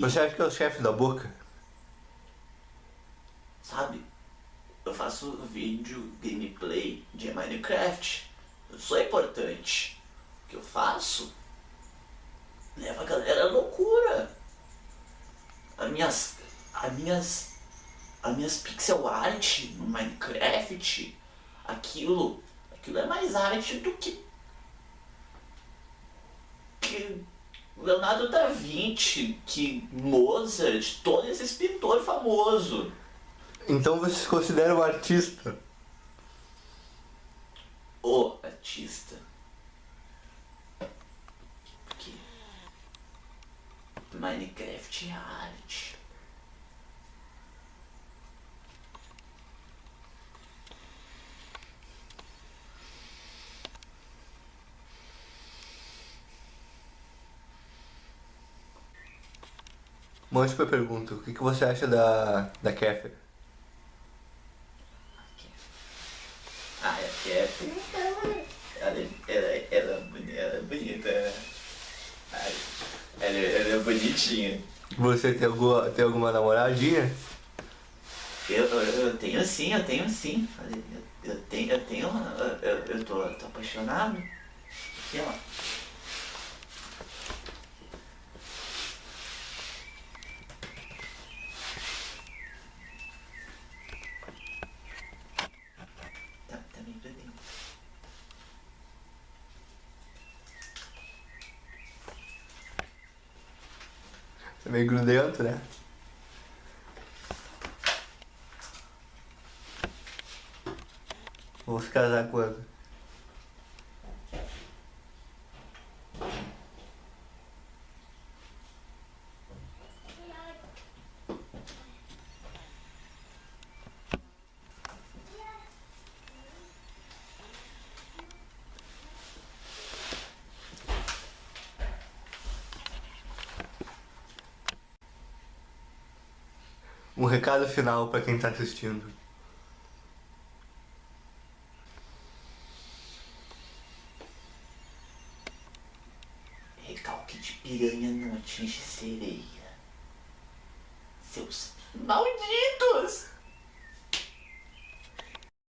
Você acha que é o chefe da boca? Sabe? Eu faço vídeo gameplay de Minecraft. Eu sou importante. O que eu faço leva a galera à loucura. As minhas. As minhas. As minhas pixel art no Minecraft, aquilo. Aquilo é mais arte do que. que Leonardo da Vinci, que Mozart, todos esses pintores famosos. Então você se considera um artista? O artista. Porque Minecraft é arte. Uma última pergunta. O que, que você acha da, da Kéfera? Ah, é porque é. Ela, ela, ela, é boni- ela é bonita. Ai, Ela, ela é bonitinha. Você tem alguma, tem alguma namoradinha? Eu, eu, eu tenho sim, eu tenho sim. Eu, eu tenho, eu tenho. Eu, eu, eu tô, tô apaixonado. Aqui, ó. Tá meio grudento, né? Vamos se casar quando? Um recado final pra quem tá assistindo. Recalque de piranha não atinge sereia. Seus malditos!